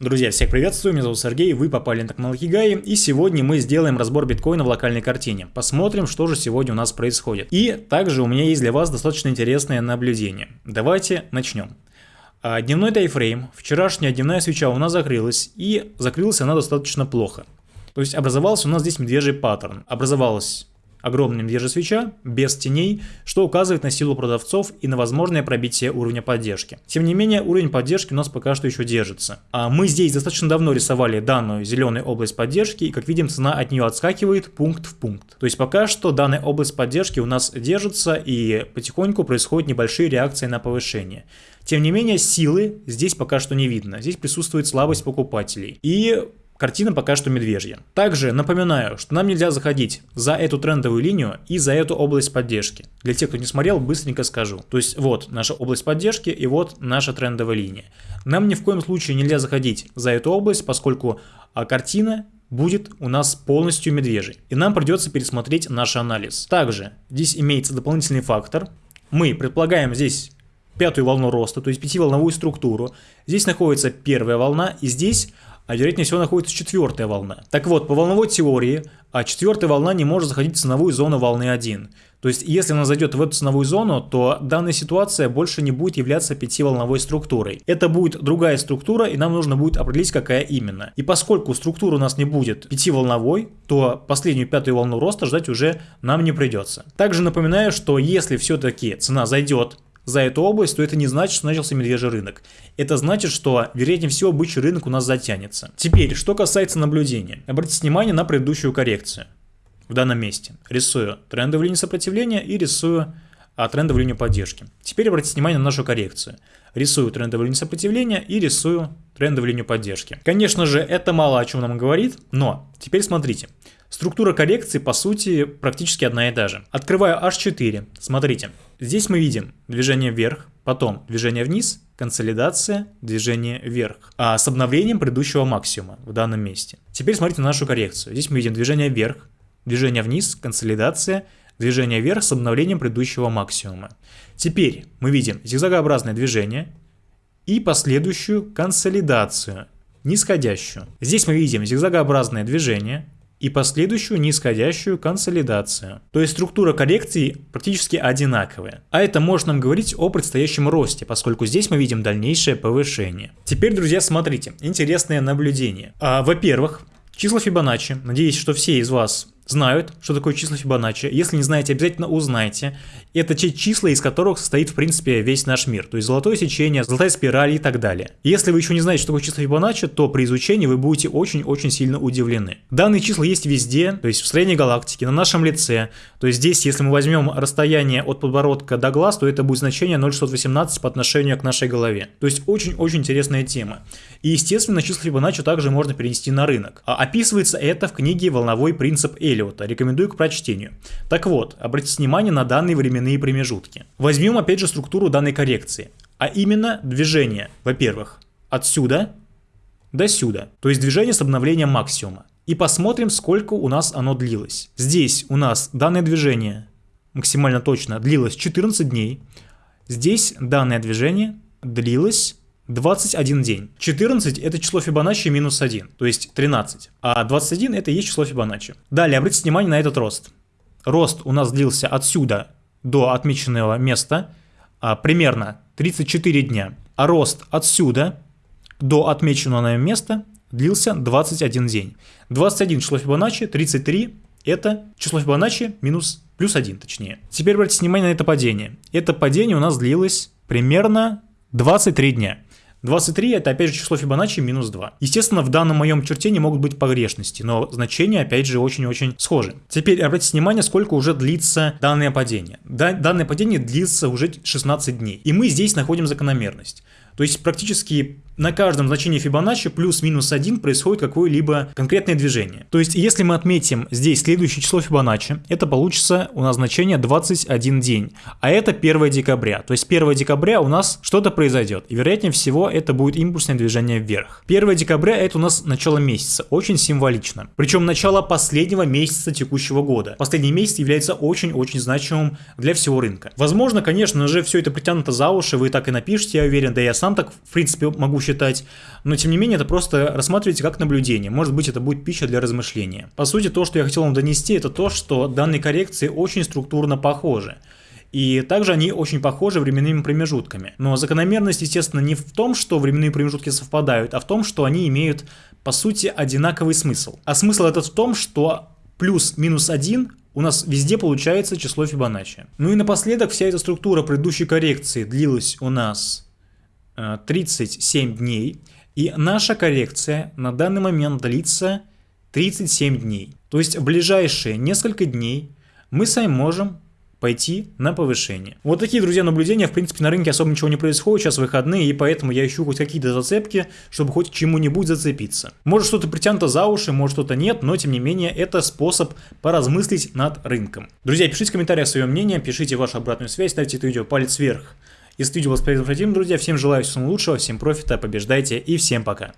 Друзья, всех приветствую, меня зовут Сергей, вы попали на канал Хигай, и сегодня мы сделаем разбор биткоина в локальной картине. Посмотрим, что же сегодня у нас происходит. И также у меня есть для вас достаточно интересное наблюдение. Давайте начнем. А, дневной тайфрейм, вчерашняя дневная свеча у нас закрылась, и закрылась она достаточно плохо. То есть образовался у нас здесь медвежий паттерн. Образовалась огромная медвежья свеча, без теней, что указывает на силу продавцов и на возможное пробитие уровня поддержки. Тем не менее, уровень поддержки у нас пока что еще держится. А мы здесь достаточно давно рисовали данную зеленую область поддержки, и как видим, цена от нее отскакивает пункт в пункт. То есть пока что данная область поддержки у нас держится, и потихоньку происходят небольшие реакции на повышение. Тем не менее, силы здесь пока что не видно. Здесь присутствует слабость покупателей. И Картина пока что медвежья. Также напоминаю, что нам нельзя заходить за эту трендовую линию и за эту область поддержки. Для тех, кто не смотрел, быстренько скажу. То есть вот наша область поддержки и вот наша трендовая линия. Нам ни в коем случае нельзя заходить за эту область, поскольку а, картина будет у нас полностью медвежий. И нам придется пересмотреть наш анализ. Также здесь имеется дополнительный фактор. Мы предполагаем здесь пятую волну роста, то есть пятиволновую структуру. Здесь находится первая волна и здесь а вероятнее всего находится четвертая волна. Так вот, по волновой теории, а четвертая волна не может заходить в ценовую зону волны 1. То есть, если она зайдет в эту ценовую зону, то данная ситуация больше не будет являться пятиволновой структурой. Это будет другая структура, и нам нужно будет определить, какая именно. И поскольку структура у нас не будет пятиволновой, то последнюю пятую волну роста ждать уже нам не придется. Также напоминаю, что если все-таки цена зайдет за эту область, то это не значит, что начался медвежий рынок. Это значит, что, вероятнее всего, бычий рынок у нас затянется. Теперь, что касается наблюдения. Обратите внимание на предыдущую коррекцию в данном месте. Рисую трендовую линию сопротивления и рисую а, трендовую линию поддержки. Теперь обратите внимание на нашу коррекцию. Рисую трендовую линию сопротивления и рисую трендовую линию поддержки. Конечно же, это мало о чем нам говорит, но теперь смотрите. Структура коррекции, по сути, практически одна и та же. Открываю H4, смотрите. Здесь мы видим движение вверх, потом движение вниз, консолидация, движение вверх. А с обновлением предыдущего максимума в данном месте. Теперь смотрите на нашу коррекцию. Здесь мы видим движение вверх, движение вниз, консолидация, движение вверх с обновлением предыдущего максимума. Теперь мы видим зигзагообразное движение и последующую консолидацию, нисходящую. Здесь мы видим зигзагообразное движение, и последующую нисходящую консолидацию. То есть структура коррекции практически одинаковая. А это может нам говорить о предстоящем росте, поскольку здесь мы видим дальнейшее повышение. Теперь, друзья, смотрите, интересное наблюдение. А, Во-первых, числа Фибоначчи, надеюсь, что все из вас знают, что такое число Фибоначчи. Если не знаете, обязательно узнайте. Это те числа, из которых состоит, в принципе, весь наш мир. То есть золотое сечение, золотая спираль и так далее. Если вы еще не знаете, что такое число Фибоначчи, то при изучении вы будете очень-очень сильно удивлены. Данные числа есть везде, то есть в строении галактики, на нашем лице. То есть здесь, если мы возьмем расстояние от подбородка до глаз, то это будет значение 0,618 по отношению к нашей голове. То есть очень-очень интересная тема. И, естественно, число Фибоначчи также можно перенести на рынок. А описывается это в книге «Волновой принцип Эль Эллиота. Рекомендую к прочтению. Так вот, обратите внимание на данные временные промежутки. Возьмем опять же структуру данной коррекции, а именно движение, во-первых, отсюда до сюда, то есть движение с обновлением максимума. И посмотрим, сколько у нас оно длилось. Здесь у нас данное движение максимально точно длилось 14 дней. Здесь данное движение длилось 21 день. 14 это число Фибоначчи минус 1, то есть 13. А 21 это и есть число Фибоначчи. Далее обратите внимание на этот рост. Рост у нас длился отсюда до отмеченного места а, примерно 34 дня. А рост отсюда до отмеченного места длился 21 день. 21 число Фибоначчи, 33 это число Фибоначчи минус плюс 1 точнее. Теперь обратите внимание на это падение. Это падение у нас длилось примерно 23 дня. 23 это опять же число Фибоначчи минус 2. Естественно, в данном моем черте не могут быть погрешности, но значения опять же очень-очень схожи. Теперь обратите внимание, сколько уже длится данное падение. данное падение длится уже 16 дней. И мы здесь находим закономерность. То есть практически на каждом значении Фибоначчи плюс-минус 1 происходит какое-либо конкретное движение. То есть если мы отметим здесь следующее число Фибоначчи, это получится у нас значение 21 день. А это 1 декабря. То есть 1 декабря у нас что-то произойдет. И вероятнее всего это будет импульсное движение вверх. 1 декабря это у нас начало месяца. Очень символично. Причем начало последнего месяца текущего года. Последний месяц является очень-очень значимым для всего рынка. Возможно, конечно же, все это притянуто за уши, вы так и напишите, я уверен, да я сам так в принципе могу посчитать, но тем не менее это просто рассматривайте как наблюдение, может быть это будет пища для размышления. По сути, то, что я хотел вам донести, это то, что данные коррекции очень структурно похожи. И также они очень похожи временными промежутками. Но закономерность, естественно, не в том, что временные промежутки совпадают, а в том, что они имеют, по сути, одинаковый смысл. А смысл этот в том, что плюс-минус 1 у нас везде получается число Фибоначчи. Ну и напоследок вся эта структура предыдущей коррекции длилась у нас 37 э, дней. И наша коррекция на данный момент длится 37 дней. То есть в ближайшие несколько дней мы с вами можем пойти на повышение. Вот такие, друзья, наблюдения. В принципе, на рынке особо ничего не происходит, сейчас выходные, и поэтому я ищу хоть какие-то зацепки, чтобы хоть к чему-нибудь зацепиться. Может что-то притянуто за уши, может что-то нет, но тем не менее это способ поразмыслить над рынком. Друзья, пишите в комментариях свое мнение, пишите вашу обратную связь, ставьте это видео палец вверх. Если видео было полезным, друзья, всем желаю всего лучшего, всем профита, побеждайте и всем пока.